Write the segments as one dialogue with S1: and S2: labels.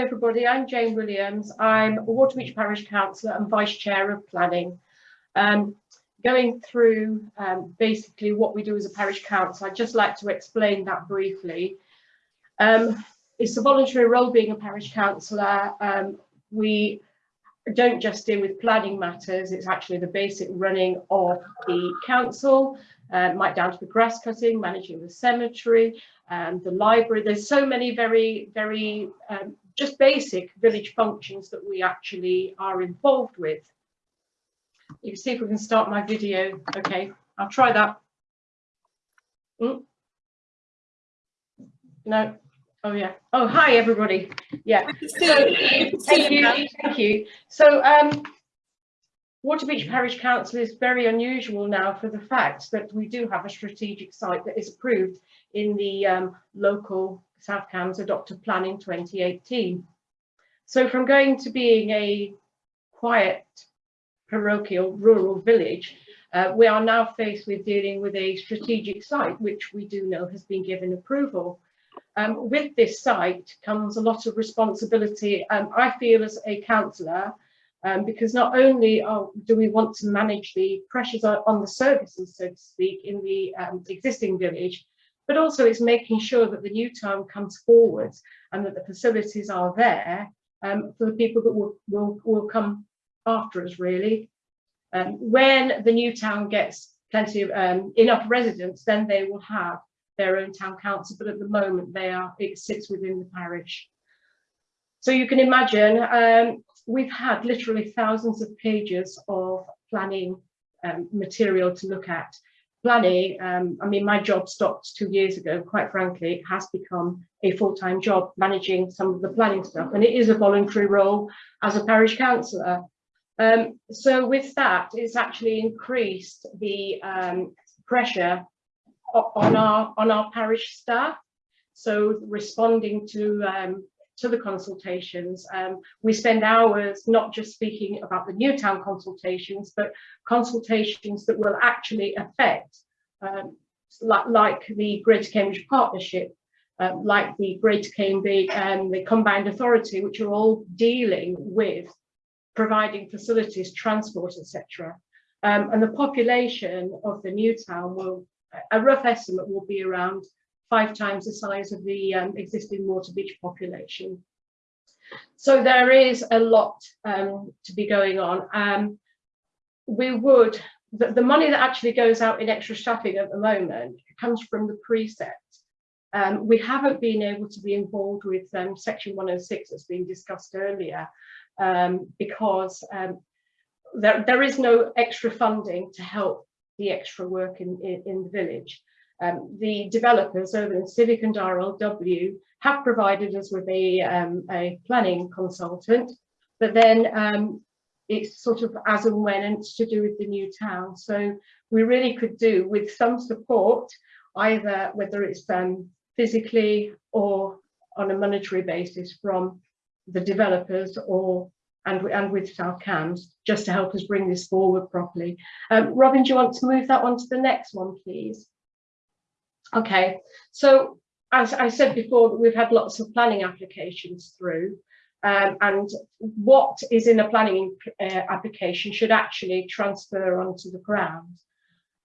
S1: everybody, I'm Jane Williams. I'm Waterbeach Parish Councillor and Vice Chair of Planning. Um, going through um, basically what we do as a parish council, I'd just like to explain that briefly. Um, it's a voluntary role being a parish councillor. Um, we don't just deal with planning matters, it's actually the basic running of the council, uh, down to the grass cutting, managing the cemetery, um, the library. There's so many very, very um, just basic village functions that we actually are involved with. You can see if we can start my video. Okay, I'll try that. Mm. No. Oh yeah. Oh hi everybody. Yeah. So, thank you. Thank you. So um, Waterbeach Parish Council is very unusual now for the fact that we do have a strategic site that is approved in the um, local South Cambs Adopted in 2018. So from going to being a quiet parochial rural village, uh, we are now faced with dealing with a strategic site, which we do know has been given approval. Um, with this site comes a lot of responsibility, um, I feel as a councillor, um, because not only are, do we want to manage the pressures on the services, so to speak, in the um, existing village, but also it's making sure that the new town comes forward and that the facilities are there um, for the people that will, will, will come after us, really. Um, when the new town gets plenty of um, enough residents, then they will have their own town council, but at the moment they are it sits within the parish. So you can imagine um, we've had literally thousands of pages of planning um, material to look at. Planning, um, I mean, my job stopped two years ago, quite frankly, it has become a full-time job managing some of the planning stuff, and it is a voluntary role as a parish councillor. Um, so with that, it's actually increased the um, pressure on our on our parish staff. So responding to um, to the consultations. Um, we spend hours not just speaking about the Newtown consultations, but consultations that will actually affect, um, like, like, the Greater Cambridge Partnership, uh, like the Greater Cambridge and the Combined Authority, which are all dealing with providing facilities, transport, etc. Um, and the population of the new town will, a rough estimate will be around five times the size of the um, existing Waterbeach population. So there is a lot um, to be going on. Um, we would, the, the, money that actually goes out in extra staffing at the moment comes from the precept. Um, we haven't been able to be involved with um, section 106 that's been discussed earlier um, because there, there is no extra funding to help the extra work in, in, in the village. Um, the developers over in Civic and RLW have provided us with a, um, a planning consultant, but then um, it's sort of as and when and it's to do with the new town. So we really could do with some support, either whether it's um, physically or on a monetary basis from the developers or and, and with South Cambs, just to help us bring this forward properly. Um, Robin, do you want to move that on to the next one, please? Okay, so as I said before, we've had lots of planning applications through um, and what is in a planning uh, application should actually transfer onto the ground.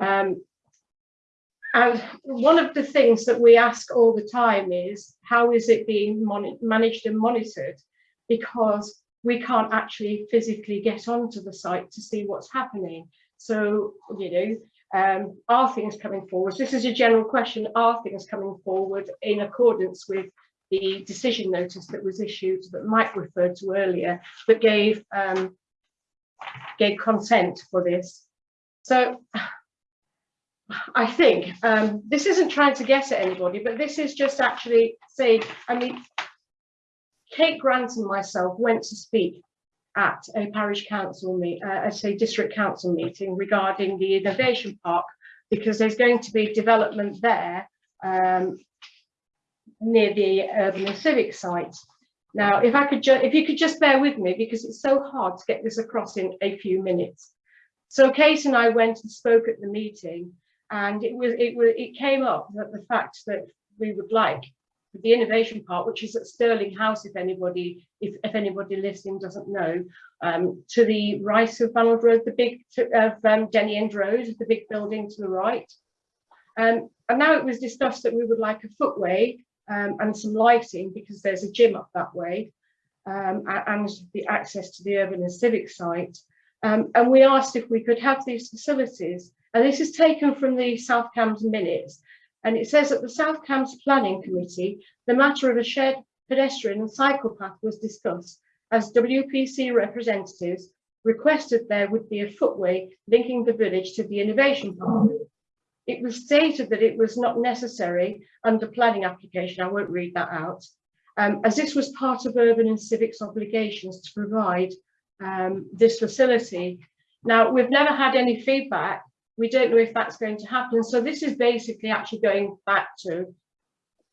S1: Um, and one of the things that we ask all the time is how is it being managed and monitored? Because we can't actually physically get onto the site to see what's happening. So, you know, um, are things coming forward? This is a general question. Are things coming forward in accordance with the decision notice that was issued that Mike referred to earlier that gave um, gave consent for this? So I think um, this isn't trying to get at anybody, but this is just actually saying, I mean, Kate Grant and myself went to speak at a parish council meet, uh, a district council meeting regarding the innovation park because there's going to be development there um, near the urban and civic site. Now, if I could, if you could just bear with me because it's so hard to get this across in a few minutes. So Kate and I went and spoke at the meeting, and it was it was it came up that the fact that we would like the innovation park, which is at Stirling House, if anybody, if, if anybody listening doesn't know, um, to the right of Bannold Road, the big of um, Denny End Road, the big building to the right. Um, and now it was discussed that we would like a footway um, and some lighting because there's a gym up that way um, and the access to the urban and civic site. Um, and we asked if we could have these facilities. And this is taken from the South Cambs minutes. And it says that the South Cambs Planning Committee, the matter of a shared pedestrian and cycle path was discussed as WPC representatives requested there would be a footway linking the village to the innovation park. It was stated that it was not necessary under planning application, I won't read that out, um, as this was part of urban and civics obligations to provide um, this facility. Now, we've never had any feedback. We don't know if that's going to happen. So this is basically actually going back to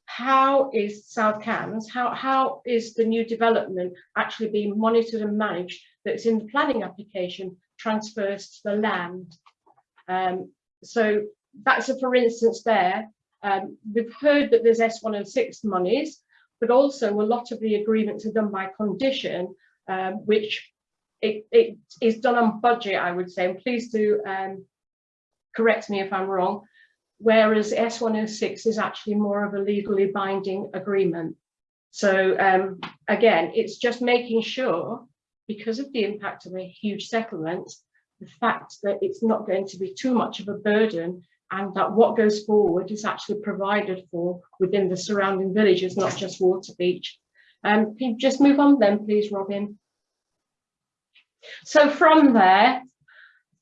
S1: how is South Cambs, how, how is the new development actually being monitored and managed that's in the planning application transfers to the land. Um, so that's a for instance there. Um, we've heard that there's S106 monies, but also a lot of the agreements are done by condition, um, which it, it is done on budget, I would say, and please do um, correct me if I'm wrong, whereas S106 is actually more of a legally binding agreement. So um, again, it's just making sure, because of the impact of a huge settlement, the fact that it's not going to be too much of a burden and that what goes forward is actually provided for within the surrounding villages, not just Waterbeach. Um, can you just move on then, please, Robin? So from there,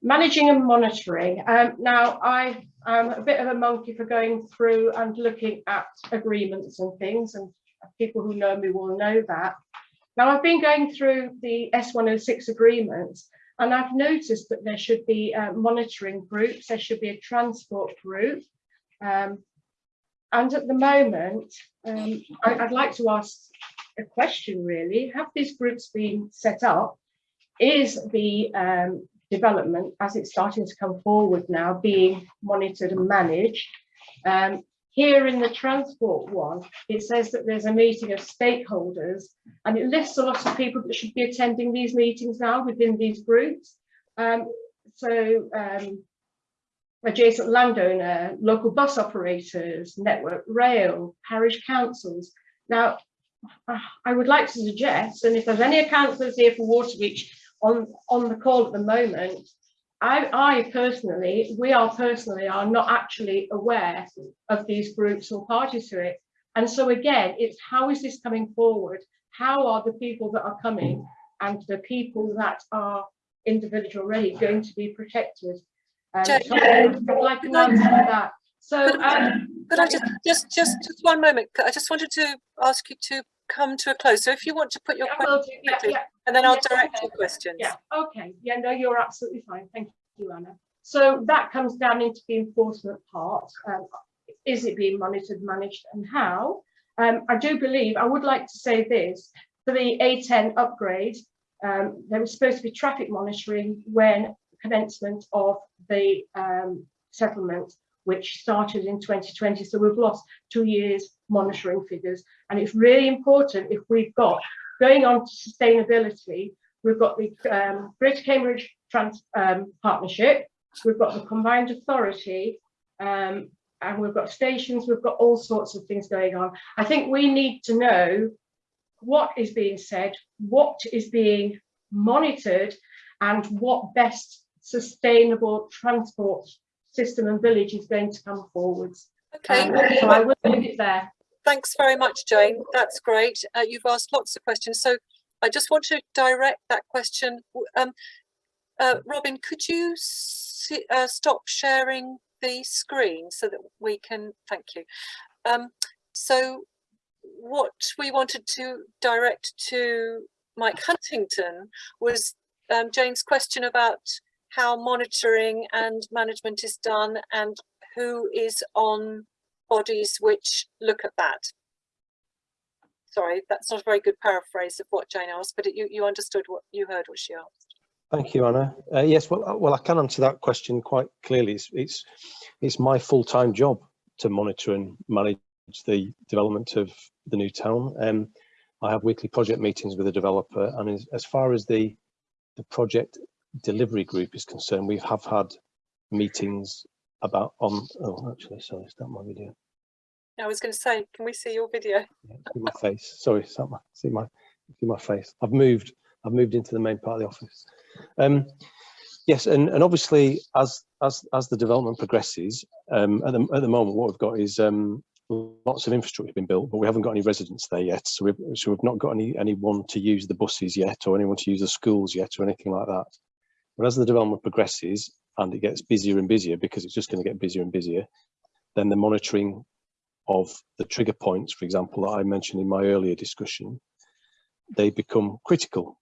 S1: managing and monitoring. Um, now, I am a bit of a monkey for going through and looking at agreements and things, and people who know me will know that. Now, I've been going through the S106 agreements, and I've noticed that there should be uh, monitoring groups, there should be a transport group. Um, and at the moment, um, I, would like to ask a question really, have these groups been set up? Is the um, development, as it's starting to come forward now, being monitored and managed? Um, here in the transport one, it says that there's a meeting of stakeholders and it lists a lot of people that should be attending these meetings now within these groups. Um, so um, adjacent landowner, local bus operators, network rail, parish councils. Now, I would like to suggest, and if there's any councillors here for Waterbeach on, on the call at the moment, I, I personally, we are personally are not actually aware of these groups or parties to it. And so again, it's how is this coming forward? How are the people that are coming and the people that are individual already going to be protected? Um, so I'd like an answer to that. So,
S2: um, could I just, just, just, just one moment? I just wanted to ask you to come to a close. So if you want to put your
S1: yeah,
S2: question,
S1: yeah, yeah.
S2: and then I'll
S1: yes,
S2: direct
S1: okay.
S2: your questions.
S1: Yeah, okay. Yeah, no, you're absolutely fine. Thank you, Anna. So that comes down into the enforcement part. Um, is it being monitored, managed, and how? Um, I do believe, I would like to say this, for the A10 upgrade, um, there was supposed to be traffic monitoring when commencement of the um, settlement which started in 2020. So we've lost two years monitoring figures. And it's really important if we've got, going on to sustainability, we've got the um, Greater Cambridge Trans um, Partnership, we've got the Combined Authority, um, and we've got stations, we've got all sorts of things going on. I think we need to know what is being said, what is being monitored, and what best sustainable transport system and village is going to come forwards.
S2: Okay.
S1: Um, so I will leave it there.
S2: Thanks very much, Jane. That's great. Uh, you've asked lots of questions. So I just want to direct that question. Um, uh, Robin, could you see, uh, stop sharing the screen so that we can, thank you. Um, so what we wanted to direct to Mike Huntington was um, Jane's question about how monitoring and management is done and who is on bodies which look at that. Sorry, that's not a very good paraphrase of what Jane asked, but it, you, you understood what you heard what she asked.
S3: Thank you, Anna. Uh, yes, well, uh, well, I can answer that question quite clearly. It's it's, it's my full-time job to monitor and manage the development of the new town. Um, I have weekly project meetings with the developer and as, as far as the, the project delivery group is concerned, we have had meetings about on, oh, actually, sorry, is that my video?
S2: I was going to say, can we see your video?
S3: Yeah, see my face. Sorry, is that my, see my see my face. I've moved. I've moved into the main part of the office. Um, yes, and and obviously as as as the development progresses, um, at the at the moment what we've got is um, lots of infrastructure been built, but we haven't got any residents there yet. So we've so we've not got any anyone to use the buses yet, or anyone to use the schools yet, or anything like that. But as the development progresses and it gets busier and busier, because it's just going to get busier and busier, then the monitoring of the trigger points, for example, that I mentioned in my earlier discussion, they become critical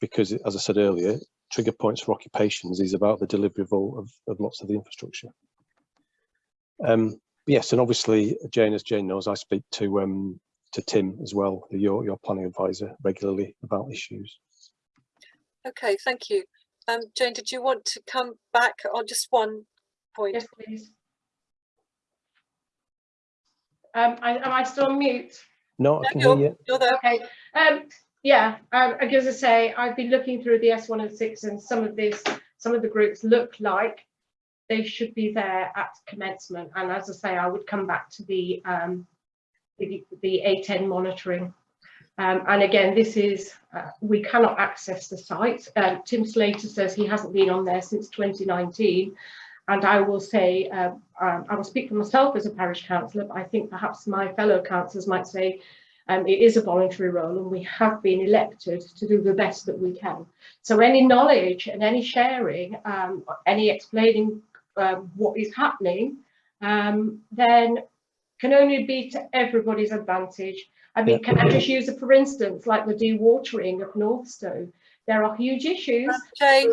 S3: because, as I said earlier, trigger points for occupations is about the delivery of, of, of lots of the infrastructure. Um, yes, and obviously, Jane, as Jane knows, I speak to um, to Tim as well, your your planning advisor, regularly about issues.
S2: Okay, thank you. Um, Jane, did you want to come back on just one point?
S1: Yes, please. Um, I, am I still on mute?
S3: No, I
S2: No,
S3: can hear you.
S2: You're there.
S1: Okay, um, yeah, um, as I say, I've been looking through the S one and six and some of this, some of the groups look like they should be there at commencement. And as I say, I would come back to the, um, the, the A10 monitoring. Um, and again, this is, uh, we cannot access the site. Um, Tim Slater says he hasn't been on there since 2019. And I will say, um, um, I will speak for myself as a parish councillor, but I think perhaps my fellow councillors might say um, it is a voluntary role and we have been elected to do the best that we can. So any knowledge and any sharing, um, any explaining um, what is happening, um, then can only be to everybody's advantage. I mean,
S3: Yeah.
S1: can I just use a for instance, like the dewatering of Northstowe? There are huge issues.
S2: Um, Jane,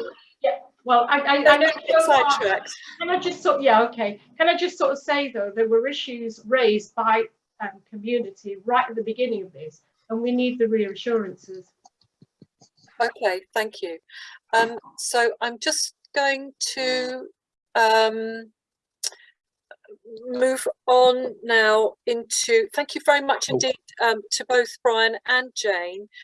S1: Well, I, I, I know
S2: don't get
S1: so far-
S2: sidetracked.
S1: can I just sort, yeah, okay. Can I just sort of say though, there were issues raised by um, community right at the beginning of this, and we need the reassurances.
S2: Okay, thank you. Um, so I'm just going to um, move on now into, thank you very much
S3: Oh.
S2: indeed um, to both Brian and Jane